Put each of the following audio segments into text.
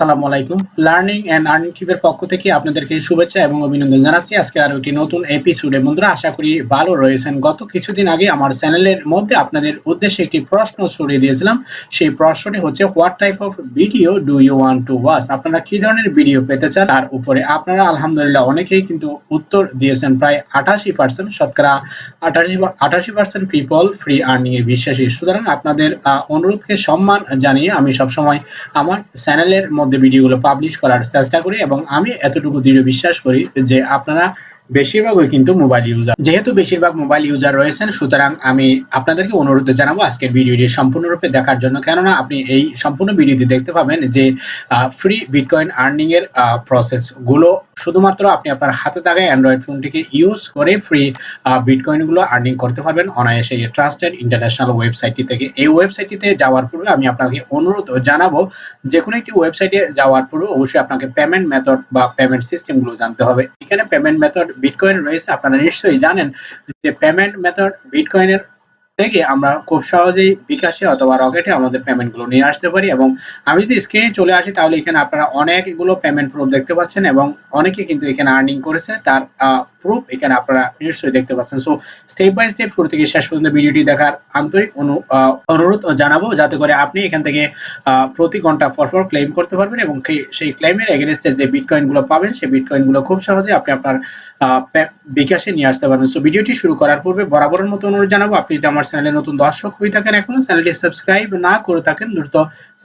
আসসালামু আলাইকুম। Learning and earning টিপের পক্ষ থেকে আপনাদেরকে শুভেচ্ছা এবং অভিনন্দন জানাচ্ছি। আজকে আরও একটি নতুন এপিসোডে বন্ধুরা, আশা করি ভালো রয়েছেন। গত কিছুদিন আগে আমার চ্যানেলের মধ্যে আপনাদের উদ্দেশ্যে একটি প্রশ্ন ছড়িয়ে দিয়েছিলাম। সেই প্রশ্নটি হচ্ছে what type of video do you want to watch আপনারা কি ধরনের ভিডিও পেতে চান? তার উপরে আপনারা আলহামদুলিল্লাহ অনেকেই কিন্তু উত্তর দিয়েছেন। প্রায় আটাশি পার্সেন্ট শতকরা আটাশি আটাশি পার্সেন্ট পিপল ফ্রি আর্নিং এ বিশ্বাসী। সুতরাং আপনাদের অনুরোধকে সম্মান জানিয়ে আমি সবসময় আমার চ্যানেলের মধ্যে ভিডিওগুলো পাবলিশ করার চেষ্টা করি এবং আমি এতটুকু দৃঢ় বিশ্বাস করি যে আপনারা বেশিরভাগই কিন্তু মোবাইল ইউজার যেহেতু বেশিরভাগ মোবাইল ইউজার রয়েছেন, সুতরাং আমি আপনাদেরকে অনুরোধ জানাব আজকের ভিডিওটি সম্পূর্ণরূপে দেখার জন্য। কেননা আপনি এই সম্পূর্ণ ভিডিওটি দেখতে পাবেন যে ফ্রি বিটকয়েন আর্নিং এর প্রসেসগুলো শুধুমাত্র আপনি আপনার হাতে থাকা অ্যান্ড্রয়েড ফোনটিকে ইউজ করে ফ্রি বিটকয়েনগুলো আর্নিং করতে পারবেন। অনায়াসে এই ট্রাস্টেড ইন্টারন্যাশনাল ওয়েবসাইটটি থেকে। এই ওয়েবসাইটটিতে যাওয়ার পূর্বে আমি আপনাকে অনুরোধ জানাব যে কোনো একটি ওয়েবসাইটে যাওয়ার পূর্বে অবশ্যই আপনাকে পেমেন্ট মেথড বা পেমেন্ট সিস্টেমগুলো জানতে হবে। এখানে পেমেন্ট মেথড বিটকয়েন রয়েছে। আপনারা নিশ্চয়ই জানেন যে পেমেন্ট মেথড বিটকয়েনের থেকে আমরা খুব সহজেই বিকাশে অথবা রকেটে আমাদের পেমেন্টগুলো নিয়ে আসতে পারি এবং আমি যদি স্ক্রিনে চলে আসি, তাহলে এখানে আপনারা অনেকগুলো পেমেন্ট প্রুফ দেখতে পাচ্ছেন এবং অনেকে কিন্তু এখানে আর্নিং করেছে। তার প্রুফ এখানে আপনারা নিশ্চয়ই দেখতে পাচ্ছেন। সো স্টেপ বাই স্টেপ শুরু থেকে শেষ পর্যন্ত ভিডিওটি দেখার আন্তরিক অনু- অনুরোধ জানাব যাতে করে আপনি এখান থেকে প্রতি ঘণ্টা পর পর ক্লেম করতে পারবেন এবং সেই- ক্লেমের এগেনস্টে যে বিটকয়েনগুলো পাবেন, সেই বিটকয়েনগুলো খুব সহজে আপনি আপনার বিকাশে নিয়ে আসতে পারবেন। সো ভিডিওটি শুরু করার পূর্বে বরাবরের মতো অনুরোধ জানাব, আপনি যদি আমার চ্যানেলে নতুন দর্শক হয়ে থাকেন এখনও চ্যানেলটি সাবস্ক্রাইব না করে থাকেন, দ্রুত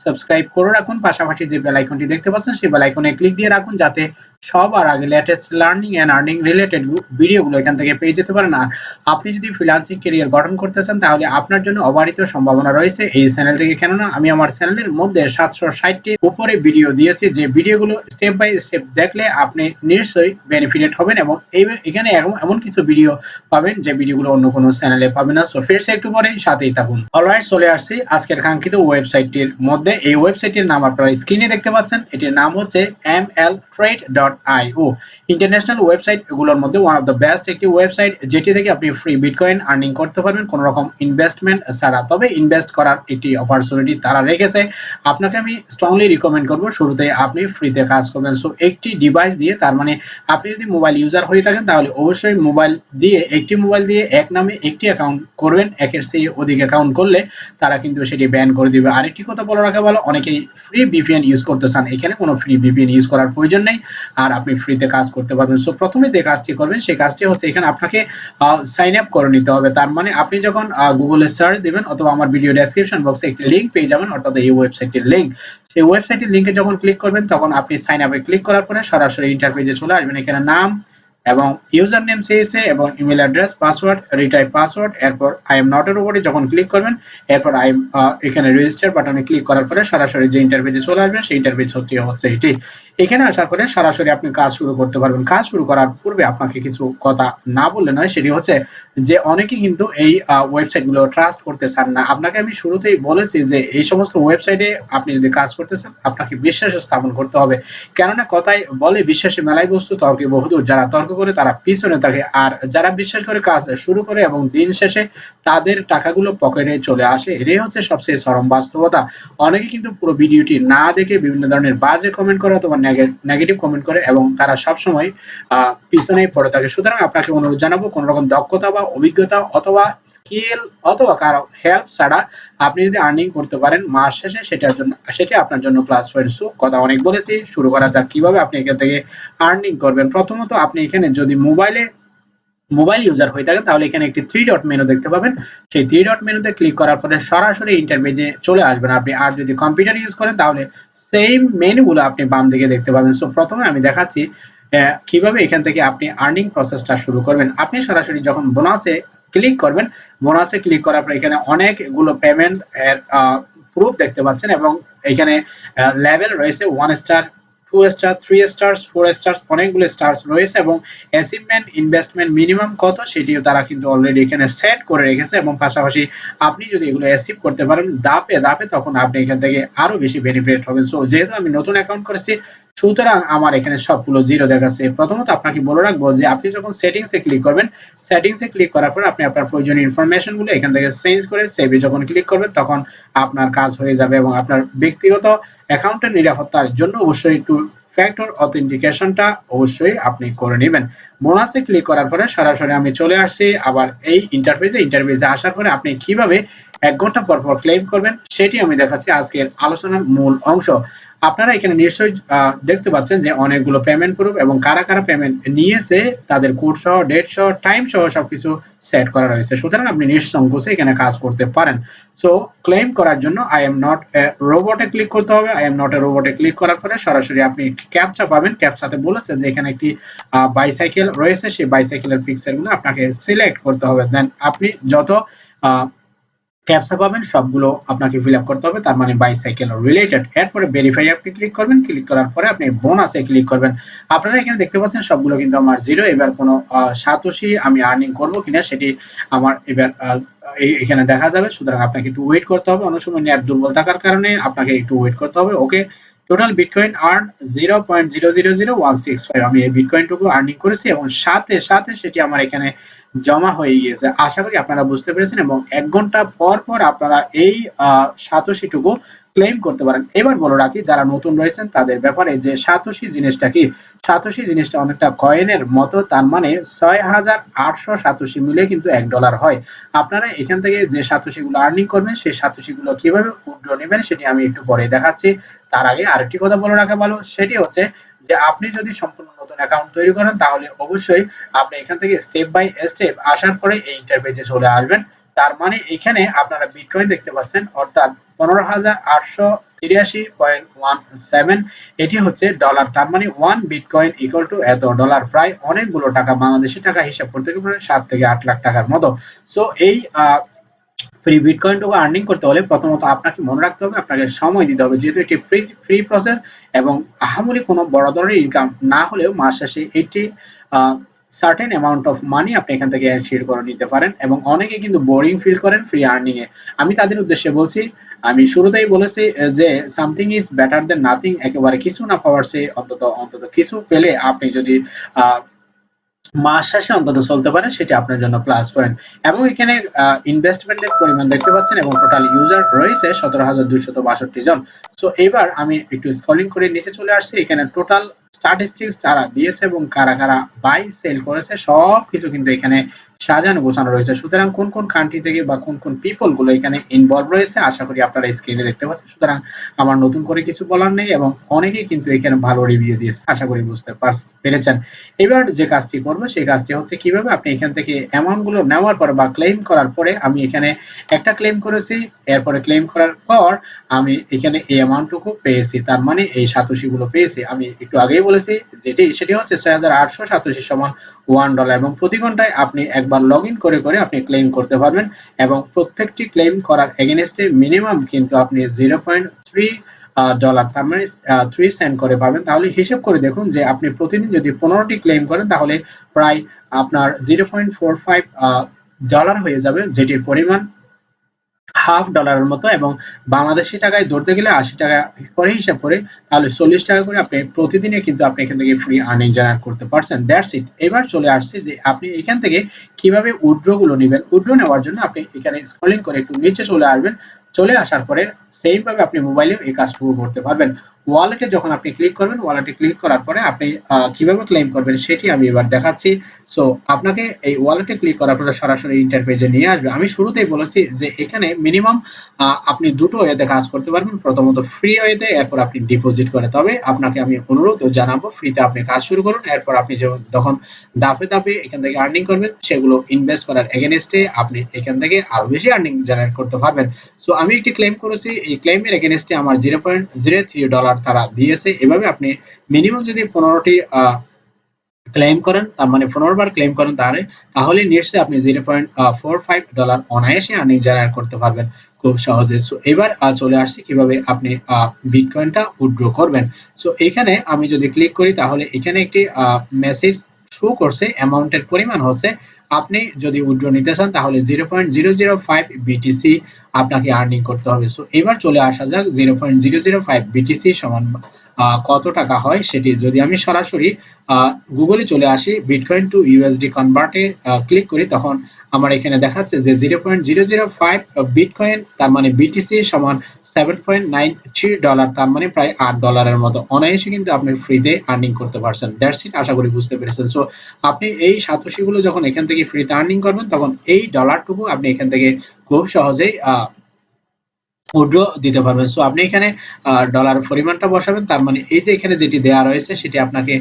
সাবস্ক্রাইব করে রাখুন। পাশাপাশি যে বেল আইকনটি দেখতে পাচ্ছেন, সেই বেল আইকনে ক্লিক দিয়ে রাখুন, যাতে সবার আগে latest learning and earning related ভিডিওগুলো এখান থেকে পেয়ে যেতে পারেন। আর আপনি যদি ফ্রিল্যান্সিং ক্যারিয়ার গঠন করতে চান, তাহলে আপনার জন্য অবারিত সম্ভাবনা রয়েছে এই চ্যানেল থেকে। কেননা, আমি আমার চ্যানেলের মধ্যে সাতশো ষাটটি উপরে ভিডিও দিয়েছি। যে ভিডিওগুলো স্টেপ বাই স্টেপ দেখলে আপনি নিশ্চয়ই বেনিফিটেড হবেন এবং এই এখানে এমন এমন কিছু ভিডিও পাবেন যে ভিডিওগুলো অন্য কোনো চ্যানেলে পাবেন না। সো ফিরছে একটু পরে সাথেই থাকুন। অলরাইট চলে আসছি আজকের কাঙ্ক্ষিত ওয়েবসাইটটির মধ্যে। এই ওয়েবসাইটটির নাম আপনারা স্ক্রিনে দেখতে পাচ্ছেন। এটির নাম হচ্ছে M L trade dot IO international website এগুলোর মধ্যে ওয়ান অফ দ্য বেস্ট একটি ওয়েবসাইট যেটি থেকে আপনি ফ্রি বিটকয়েন আর্নিং করতে পারবেন কোনো রকম ইনভেস্টমেন্ট ছাড়া। তবে ইনভেস্ট করার একটি অপরচুনিটি তারা রেখেছে। আপনাকে আমি স্ট্রংলি রিকমেন্ড করব শুরুতে আপনি ফ্রিতে কাজ করবেন। সো একটি ডিভাইস দিয়ে, তার মানে আপনি যদি মোবাইল ইউজার হয়ে থাকেন, তাহলে অবশ্যই মোবাইল দিয়ে, একটি মোবাইল দিয়ে এক নামে একটি অ্যাকাউন্ট করবেন। একের চেয়ে অধিক অ্যাকাউন্ট করলে তারা কিন্তু সেটি ব্যান করে দিবে। আরেকটি কথা বলে রাখা ভালো, অনেকেই ফ্রি ভিপিএন ইউজ করতে চান। এখানে কোনো ফ্রি ভিপিএন ইউজ করার প্রয়োজন নেই। আর আপনি ফ্রিতে কাজ করতে পারবেন। সো প্রথমে যে কাজটি করবেন, সেই কাজটি হচ্ছে এখানে আপনাকে সাইন আপ করে নিতে হবে। তার মানে আপনি যখন গুগলে সার্চ দিবেন অথবা আমার ভিডিও ডেসক্রিপশন বক্সে একটি লিংক পেয়ে যাবেন, অর্থাৎ এই ওয়েবসাইটের লিংক সেই ওয়েবসাইটের লিংকে যখন ক্লিক করবেন, তখন আপনি সাইন আপে ক্লিক করার পরে সরাসরি ইন্টারপেজে চলে আসবেন। এখানে নাম এবং ইউজার নেম চেয়েছে এবং email address password retype password এরপর আই এম নট এর উপরে যখন ক্লিক করবেন, এরপর আই এম এখানে রেজিস্টার বাটনে ক্লিক করার পরে সরাসরি যে ইন্টারভিউতে চলে আসবেন, সেই হচ্ছে হচ্ছে এটি। এখানে আসার পরে সরাসরি আপনি কাজ শুরু করতে পারবেন। কাজ শুরু করার পূর্বে আপনাকে কিছু কথা না বললে নয়, সেটি হচ্ছে যে অনেকে কিন্তু এই ওয়েবসাইটগুলো ট্রাস্ট করতে চান না। আপনাকে আমি শুরুতেই বলেছি যে এই সমস্ত ওয়েবসাইটে আপনি যদি কাজ করতে চান আপনাকে বিশ্বাস স্থাপন করতে হবে। কেননা কথাই বলে বিশ্বাসে মেলাই বস্তু, তর্কে বহুদূর। যারা তর্ক করে, তারা পিছনে থাকে। আর যারা বিশ্বাস করে কাজ শুরু করে এবং দিন শেষে তাদের টাকাগুলো পকেটে চলে আসে, এটাই হচ্ছে সবচেয়ে চরম বাস্তবতা। অনেকে কিন্তু পুরো ভিডিওটি না দেখে বিভিন্ন ধরনের বাজে কমেন্ট করে অথবা নেগেটিভ কমেন্ট করে এবং তারা সবসময় পিছনে পড়ে থাকে। সুতরাং আপনাকে অনুরোধ জানাব কোন রকম দক্ষতা বা অভিজ্ঞতা অথবা স্কিল অথবা কারও হেল্প ছাড়া আপনি যদি আর্নিং করতে পারেন মাস শেষে, সেটার জন্য, সেটা আপনার জন্য প্লাস পয়েন্ট সু, কথা অনেক বলেছি। শুরু করা যাক। কীভাবে আপনি এখান থেকে আর্নিং করবেন? প্রথমত আপনি এখানে যদি মোবাইলে মোবাইল ইউজার হয়ে থাকেন তাহলে এখানে একটি থ্রি ডট মেনু দেখতে পাবেন। সেই থ্রি ডট মেনুতে ক্লিক করার পরে সরাসরি ইন্টারপেজে চলে আসবেন। আপনি আর যদি কম্পিউটার ইউজ করেন, তাহলে সেম মেনুগুলো আপনি বাম দিকে দেখতে পাবেন। সো প্রথমে আমি দেখাচ্ছি কীভাবে এখান থেকে আপনি আর্নিং প্রসেসটা শুরু করবেন। আপনি সরাসরি যখন বোনাসে ক্লিক করবেন বোনাসে ক্লিক করার পর এখানে অনেকগুলো পেমেন্ট প্রুফ দেখতে পাচ্ছেন এবং এখানে লেভেল রয়েছে one star two star three stars four stars অনেকগুলো স্টার্স রয়েছে এবং অ্যাচিভমেন্ট ইনভেস্টমেন্ট মিনিমাম কত সেটিও তারা কিন্তু অলরেডি এখানে সেট করে রেখেছে এবং পাশাপাশি আপনি যদি এগুলো অ্যাচিভ করতে পারেন দাপে দাপে তখন আপনি এখান থেকে আরও বেশি বেনিফিট হবেন সো যেহেতু আমি নতুন অ্যাকাউন্ট করেছি সুতরাং আমার এখানে সবগুলো জিরো দেখাচ্ছে। প্রথমত আপনাকে বলে রাখব যে আপনি যখন সেটিংস এ ক্লিক করবেন সেটিংস এ ক্লিক করার পর আপনি আপনার প্রয়োজনীয় ইনফরমেশনগুলো এখান থেকে চেঞ্জ করে সেভে যখন ক্লিক করবেন, তখন আপনার কাজ হয়ে যাবে এবং আপনার ব্যক্তিগত অ্যাকাউন্টের নিরাপত্তার জন্য অবশ্যই একটু ফ্যাক্টর অথেন্টিকেশনটা অবশ্যই আপনি করে নেবেন। বোনাসে ক্লিক করার পরে সরাসরি আমি চলে আসছি, আবার এই ইন্টারফেসে ইন্টারফেসে আসার পরে আপনি কীভাবে এক ঘণ্টা পর পর ক্লেম করবেন, সেটি আমি দেখাচ্ছি আজকের আলোচনার মূল অংশ। আপনারা এখানে নিশ্চয়ই দেখতে পাচ্ছেন যে অনেকগুলো পেমেন্ট প্রুফ এবং কারা কারা পেমেন্ট নিয়েছে, তাদের কোড সহ ডেট সহ টাইম সহ সবকিছু সেট করা রয়েছে। সুতরাং আপনি নিঃসংকোচে এখানে কাজ করতে পারেন। সো ক্লেম করার জন্য আই এম নট এ রোবটে ক্লিক করতে হবে। আই এম নট এ রোবটে ক্লিক করার পরে সরাসরি আপনি ক্যাপচা পাবেন। ক্যাপচাতে বলেছে যে এখানে একটি বাইসাইকেল রয়েছে। সেই বাইসাইকেলের পিকচারগুলো আপনাকে সিলেক্ট করতে হবে। দেন আপনি যত ক্যাপসা পাবেন, সবগুলো আপনাকে ফিল আপ করতে হবে। তার মানে বাইসাইকেল রিলেটেড এরপরে ভেরিফাই আপনি ক্লিক করবেন। ক্লিক করার পরে আপনি বোনাসে ক্লিক করবেন। আপনারা এখানে দেখতে পাচ্ছেন সবগুলো কিন্তু আমার জিরো এবার কোনো সাতোশি আমি আর্নিং করব কিনা সেটি আমার এবার এখানে দেখা যাবে। সুতরাং আপনাকে একটু ওয়েট করতে হবে। অনেক সময় নেট দুর্বল থাকার কারণে আপনাকে একটু ওয়েট করতে হবে। Okay total bitcoin earn zero point zero zero zero one six five আমি এই বিটকয়েনটুকু আর্নিং করেছি এবং সাথে সাথে সেটি আমার এখানে জমা হয়ে গিয়েছে। আশা করি আপনারা বুঝতে পেরেছেন এবং এক ঘণ্টা পর পর আপনারা এই সাতোশিটুকু ক্লেম করতে পারেন। এবার বলে রাখি, যারা নতুন রয়েছেন, তাদের ব্যাপারে যে সাতোশি জিনিসটা কি, সাতোশি জিনিসটা অনেকটা কয়েনের মতো, তার মানে ছয় হাজার আটশো সাতোশি মিলে কিন্তু এক ডলার হয়। আপনারা এখান থেকে যে সাতোশি গুলো আর্নিং করবেন, সেই সাতোশি গুলো কীভাবে উইথড্র নেবেন, সেটি আমি একটু পরে দেখাচ্ছি। তার আগে আরেকটি কথা বলে রাখা ভালো, সেটি হচ্ছে যে আপনি যদি সম্পূর্ণ নতুন অ্যাকাউন্ট তৈরি করেন, তাহলে অবশ্যই আপনি এখান থেকে স্টেপ বাই স্টেপ আসার পরে এই ইন্টারফেসে চলে আসবেন। তার মানে এখানে আপনারা বিটকয়েন দেখতে পাচ্ছেন, অর্থাৎ পনেরো হাজার আটশো তিরাশি পয়েন্ট ওয়ান সেভেন, এটি হচ্ছে ডলার তার মানে ওয়ান বিটকয়েন ইকুয়াল টু এত ডলার প্রায় অনেকগুলো টাকা বাংলাদেশি টাকা হিসাব করতে গেলে সাত থেকে আট লাখ টাকার মতো। সো এই ফ্রি বিটকয়েনটুকু আর্নিং করতে হলে প্রথমত আপনাকে মনে রাখতে হবে, আপনাকে সময় দিতে হবে। যেহেতু এটি ফ্রি ফ্রি প্রসেস এবং আহামরি কোনো বড় ধরনের ইনকাম না হলেও মাস শেষে এটি সার্টেন অ্যামাউন্ট অফ মানি আপনি এখান থেকে শেয়ার করে নিতে পারেন এবং অনেকে কিন্তু বোরিং ফিল করেন ফ্রি আর্নিং এ। আমি তাদের উদ্দেশ্যে বলছি, আমি শুরুতেই বলেছি যে something is better than nothing একেবারে কিছু না পাওয়ার চেয়ে অন্তত অন্তত কিছু পেলে আপনি যদি মাস শেষে অন্তত চলতে পারে সেটি আপনার জন্য প্লাস পয়েন্ট এবং এখানে ইনভেস্টমেন্টের পরিমাণ দেখতে পাচ্ছেন এবং টোটাল ইউজার রয়েছে সতেরো হাজার দুইশত বাষট্টি জন। সো এবার আমি একটু স্কলিং করে নিচে চলে আসছি। এখানে টোটাল স্ট্যাটিস্টিক্স যারা দিয়েছে এবং কারা কারা বাই সেল করেছে, সব কিছু কিন্তু এখানে সাজানো গোছানো রয়েছে। সুতরাং কোন কোন কান্ট্রি থেকে বা কোন কোন পিপলগুলো এখানে ইনভলভ রয়েছে, আশা করি আপনারা স্ক্রিনে দেখতে পাচ্ছেন। সুতরাং আমার নতুন করে কিছু বলার নেই এবং অনেকেই কিন্তু এখানে ভালো রিভিউ দিয়েছে আশা করি বুঝতে পেরেছেন। এবার যে কাজটি করব, সেই কাজটি হচ্ছে কীভাবে আপনি এখান থেকে অ্যামাউন্টগুলো নেওয়ার পর বা ক্লেম করার পরে আমি এখানে একটা ক্লেম করেছি, এরপরে ক্লেম করার পর আমি এখানে এই অ্যামাউন্টটুকু পেয়েছি। তার মানে এই সাতোশি গুলো পেয়েছি। আমি একটু আগেই বলেছি, যেটি, সেটি হচ্ছে ছয় হাজার আটশো সাতোশি সমান ওয়ান ডলার এবং প্রতি ঘন্টায় আপনি একবার লগ করে করে আপনি ক্লেম করতে পারবেন এবং প্রত্যেকটি ক্লেম করার এগেনস্টে মিনিমাম কিন্তু আপনি জিরো পয়েন্ট থ্রি ডলার তার মানে থ্রি সেন্ট করে পাবেন। তাহলে হিসেব করে দেখুন যে আপনি প্রতিদিন যদি পনেরোটি ক্লেম করেন, তাহলে প্রায় আপনার zero point four five dollar হয়ে যাবে, যেটির পরিমাণ হাফ ডলারের মতো এবং বাংলাদেশি টাকায় ধরতে গেলে আশি টাকা করে হিসাব করে, তাহলে চল্লিশ টাকা করে আপনি প্রতিদিনে কিন্তু আপনি এখান থেকে ফ্রি আর্নিং জেনারেট করতে পারছেন। দ্যাটস ইট এবার চলে আসছে যে আপনি এখান থেকে কীভাবে উড্রোগুলো নেবেন। উড্রো নেওয়ার জন্য আপনি এখানে স্ক্রলিং করে একটু নিচে চলে আসবেন। চলে আসার পরে সেইভাবে আপনি মোবাইলেও এই কাজটুকু করতে পারবেন। ওয়ালেটে যখন আপনি ক্লিক করবেন, ওয়ালেটে ক্লিক করার পরে আপনি কীভাবে ক্লেম করবেন সেটি আমি এবার দেখাচ্ছি। সো আপনাকে এই ওয়ালেটে ক্লিক করার পরে সরাসরি ইন্টারপেজে নিয়ে আসবে। আমি শুরুতেই বলেছি যে এখানে মিনিমাম আপনি দুটো ওয়েতে কাজ করতে পারবেন। প্রথমত ফ্রি ওয়েতে এরপর আপনি ডিপোজিট করে। তবে আপনাকে আমি অনুরোধ জানাব ফ্রিতে আপনি কাজ শুরু করুন। এরপর আপনি যখন দাপে দাপে এখান থেকে আর্নিং করবেন, সেগুলো ইনভেস্ট করার এগেনস্টে আপনি এখান থেকে আরও বেশি আর্নিং জেনারেট করতে পারবেন। সো আমি একটি ক্লেম করেছি। এই ক্লেমের এগেনস্টে আমার zero point zero three dollar তারা দিয়েছে। এভাবে আপনি মিনিমাম যদি পনেরোটি ক্লেম করেন, তার মানে পনেরো বার ক্লেম করেন তাহলে তাহলে নিশ্চয়ই আপনি zero point four five dollar অনায়াসে আর্নিং জেনারেট করতে পারবেন খুব সহজে। সো এবার চলে আসছে কীভাবে আপনি বিটকয়েনটা উইথড্র করবেন। সো এখানে আমি যদি ক্লিক করি, তাহলে এখানে একটি মেসেজ শো করছে অ্যামাউন্টের পরিমাণ হচ্ছে আপনি যদি উইথড্র নিতে চান, তাহলে zero point zero zero five BTC আপনাকে আর্নিং করতে হবে। সো এবার চলে আসা যাক zero point zero zero five BTC সমান কত টাকা হয় সেটি। যদি আমি সরাসরি গুগলে চলে আসি বিটকয়েন টু ইউএসডি কনভার্টে ক্লিক করি, তখন আমার এখানে দেখাচ্ছে যে zero point zero zero five bitcoin তার মানে বিটিসি সমান seven point nine three dollar তার মানে প্রায় আট ডলারের মতো। অনায়াসে কিন্তু আপনি ফ্রিতে আর্নিং করতে পারছেন। দ্যাটস ইট আশা করি বুঝতে পেরেছেন। সো আপনি এই সাতোশিগুলো যখন এখান থেকে ফ্রিতে আর্নিং করবেন, তখন এই ডলারটুকু আপনি এখান থেকে খুব সহজেই উইড্রো দিতে পারবেন। সো আপনি এখানে ডলার পরিমাণটা বসাবেন, তার মানে এই যে এখানে যেটি দেওয়া রয়েছে, সেটি আপনাকে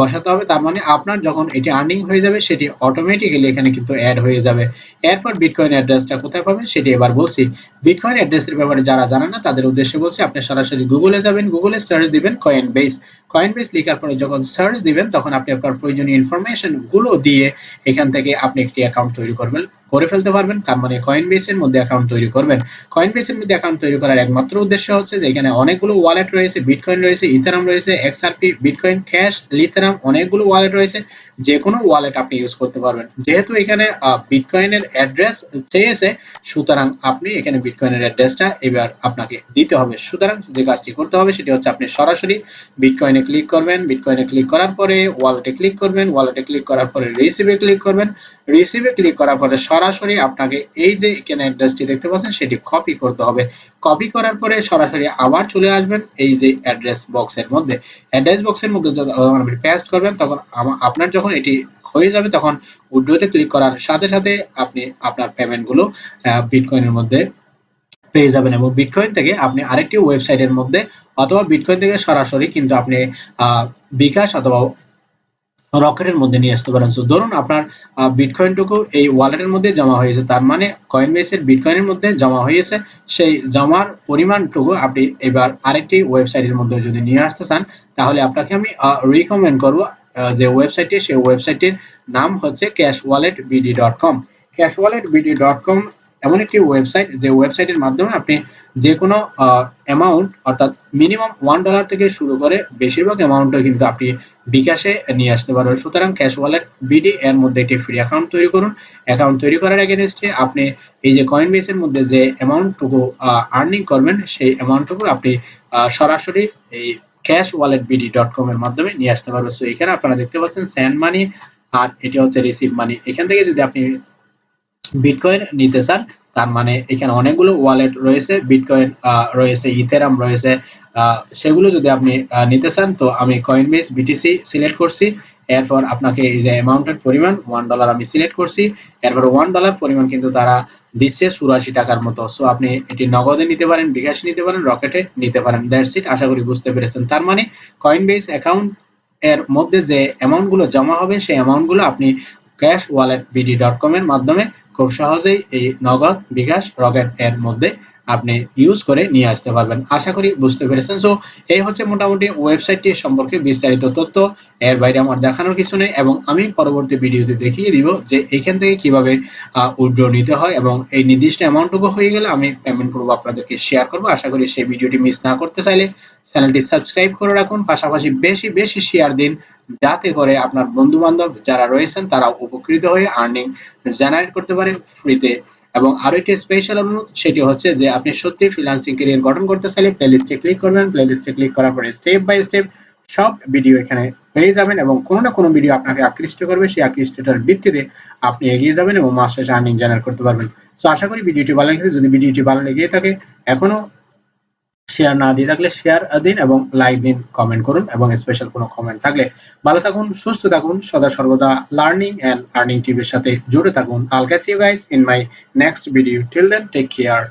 বসাতে হবে। তার মানে আপনার যখন এটি আর্নিং হয়ে যাবে, সেটি অটোমেটিক্যালি এখানে কিন্তু অ্যাড হয়ে যাবে। এরপর বিটকয়েন অ্যাড্রেসটা কোথায় পাবেন, সেটি এবার বলছি। বিটকয়েন অ্যাড্রেসের ব্যাপারে যারা জানেন না, তাদের উদ্দেশ্যে বলছি, আপনি সরাসরি গুগলে যাবেন গুগলে সার্চ দিবেন কয়েন বেস কয়েন বেস লেখার পরে যখন সার্চ দিবেন, তখন আপনি আপনার প্রয়োজনীয় ইনফরমেশনগুলো দিয়ে এখান থেকে আপনি একটি অ্যাকাউন্ট তৈরি করবেন। করে ফেলতে পারবেন। তার মানে কয়েন বেসের মধ্যে অ্যাকাউন্ট তৈরি করবেন। কয়েন বেসের মধ্যে অ্যাকাউন্ট তৈরি করার একমাত্র উদ্দেশ্য হচ্ছে যে এখানে অনেকগুলো ওয়ালেট রয়েছে বিটকয়েন রয়েছে ইথারাম রয়েছে এক্সআরপি বিটকয়েন ক্যাশ লিথারাম অনেকগুলো ওয়ালেট রয়েছে। যে কোনো ওয়ালেট আপনি ইউজ করতে পারবেন। যেহেতু এখানে বিটকয়েনের অ্যাড্রেস চেয়েছে, সুতরাং আপনি এখানে বিটকয়েনের অ্যাড্রেসটা এবার আপনাকে দিতে হবে। সুতরাং যে কাজটি করতে হবে সেটি হচ্ছে আপনি সরাসরি বিটকয়েনে ক্লিক করবেন। বিটকয়েনে ক্লিক করার পরে ওয়ালেটে ক্লিক করবেন। ওয়ালেটে ক্লিক করার পরে রিসিভে ক্লিক করবেন। রিসিভে ক্লিক করার পরে সরাসরি আপনাকে এই যে এখানে অ্যাড্রেসটি দেখতে পাচ্ছেন, সেটি কপি করতে হবে। কপি করার পরে সরাসরি আবার চলে আসবেন। এই যে অ্যাড্রেস বক্সের মধ্যে। অ্যাড্রেস বক্সের মধ্যে যখন আপনি পেস্ট করবেন, তখন আপনার যখন এটি হয়ে যাবে, তখন উইড্রোতে ক্লিক করার সাথে সাথে আপনি আপনার পেমেন্টগুলো বিটকয়েনের মধ্যে পেয়ে যাবেন এবং বিটকয়েন থেকে আপনি আরেকটি ওয়েবসাইটের মধ্যে অথবা বিটকয়েন থেকে সরাসরি কিন্তু আপনি বিকাশ অথবা রকেটের মধ্যে নিয়ে আসতে পারেন। সো ধরুন আপনার বিটকয়েনটুকু এই ওয়ালেটের মধ্যে জমা হয়েছে তার মানে কয়েন বেসের বিটকয়েনের মধ্যে জমা হয়েছে সেই জমার পরিমাণটুকু আপনি এবার আরেকটি ওয়েবসাইটের মধ্যে যদি নিয়ে আসতে চান, তাহলে আপনাকে আমি রিকমেন্ড করব যে ওয়েবসাইটটি সেই ওয়েবসাইটের নাম হচ্ছে cash wallet BD dot com cash wallet BD dot com এমন একটি ওয়েবসাইট যে ওয়েবসাইটের মাধ্যমে আপনি যে কোনো অ্যামাউন্ট অর্থাৎ মিনিমাম ওয়ান ডলার থেকে শুরু করে বেশিরভাগ অ্যামাউন্টও কিন্তু আপনি বিকাশে নিয়ে আসতে পারবেন। সুতরাং ক্যাশ ওয়ালেট বিডি এর মধ্যে একটি ফ্রি অ্যাকাউন্ট তৈরি করুন। অ্যাকাউন্ট তৈরি করার এগেনস্টে আপনি এই যে কয়েন বেসের মধ্যে যে অ্যামাউন্টটুকু আর্নিং করবেন, সেই অ্যামাউন্টটুকু আপনি সরাসরি এই cash wallet BD dot com এর মাধ্যমে নিয়ে আসতে পারবেন। সো এখানে আপনারা দেখতে পাচ্ছেন স্যান্ড মানি আর এটি হচ্ছে রিসিভ মানি এখান থেকে যদি আপনি বিটকয়েন নিতে চান, তার মানে এখানে অনেকগুলো ওয়ালেট রয়েছে বিটকয়েন রয়েছে ইথেরাম রয়েছে সেগুলো যদি আপনি নিতে চান, তো আমি কয়েন বেস বিটিসি সিলেক্ট করছি। এরপর আপনাকে এই যে অ্যামাউন্টের পরিমাণ ওয়ান ডলার আমি সিলেক্ট করছি। এরপর ওয়ান ডলার পরিমাণ কিন্তু তারা দিচ্ছে চুরাশি টাকার মতো। সো আপনি এটি নগদে নিতে পারেন, বিকাশে নিতে পারেন, রকেটে নিতে পারেন। দ্যাটস ইট আশা করি বুঝতে পেরেছেন। তার মানে কয়েন বেস অ্যাকাউন্ট এর মধ্যে যে অ্যামাউন্টগুলো জমা হবে, সেই অ্যামাউন্টগুলো আপনি cash wallet BD dot com এর মাধ্যমে খুব সহজেই এই নগদ বিকাশ রকেট এর মধ্যে আপনি ইউজ করে নিয়ে আসতে পারবেন। আশা করি বুঝতে পেরেছেন। সো এই হচ্ছে মোটামুটি ওয়েবসাইটটি সম্পর্কে বিস্তারিত তথ্য। এর বাইরে আমার দেখানোর কিছু নেই এবং আমি পরবর্তী ভিডিওতে দেখিয়ে দিব যে এখান থেকে কীভাবে উইথড্র নিতে হয় এবং এই নির্দিষ্ট অ্যামাউন্টটুকু হয়ে গেলে আমি পেমেন্ট করব আপনাদেরকে শেয়ার করব। আশা করি সেই ভিডিওটি মিস না করতে চাইলে চ্যানেলটি সাবস্ক্রাইব করে রাখুন। পাশাপাশি বেশি বেশি শেয়ার দিন যাতে করে আপনার বন্ধু বান্ধব যারা রয়েছেন তারা উপকৃত হয়ে আর্নিং জেনারেট করতে পারে ফ্রিতে এবং আরও একটি স্পেশাল অনুরোধ, সেটি হচ্ছে যে আপনি সত্যি ফ্রিল্যান্সিং ক্যারিয়ার গঠন করতে চাইলে প্লেলিস্টে ক্লিক করবেন। প্লেলিস্টে ক্লিক করার পরে স্টেপ বাই স্টেপ সব ভিডিও এখানে পেয়ে যাবেন এবং কোনো না কোনো ভিডিও আপনাকে আকৃষ্ট করবে। সেই আকৃষ্টটার ভিত্তিতে আপনি এগিয়ে যাবেন এবং মাস শেষে আর্নিং জেনারেট করতে পারবেন। সো আশা করি ভিডিওটি ভালো লেগেছে। যদি ভিডিওটি ভালো লেগে থাকে, এখনও শেয়ার না দিয়ে থাকলে শেয়ার দিন এবং লাইক দিন কমেন্ট করুন এবং স্পেশাল কোনো কমেন্ট থাকলে ভালো থাকুন, সুস্থ থাকুন, সদা সর্বদা লার্নিং অ্যান্ড আর্নিং টিভির সাথে জুড়ে থাকুন। I'll catch you guys in my next video till then take care